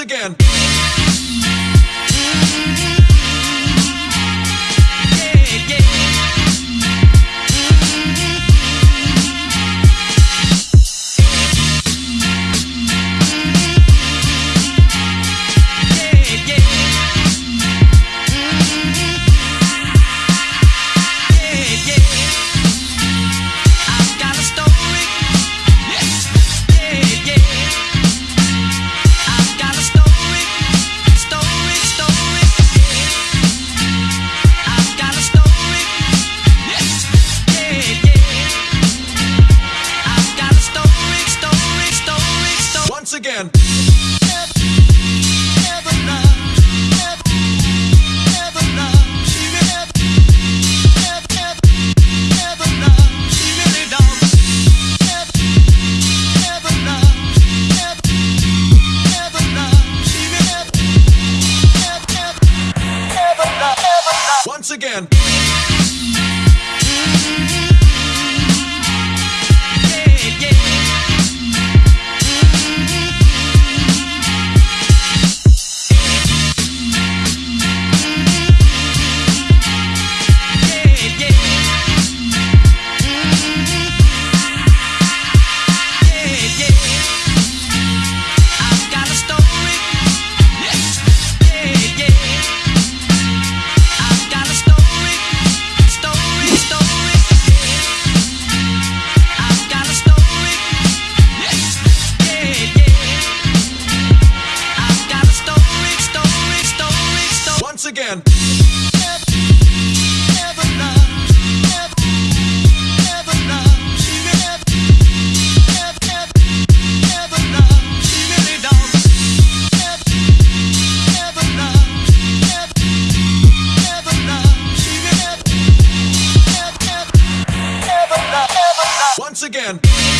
again. Again.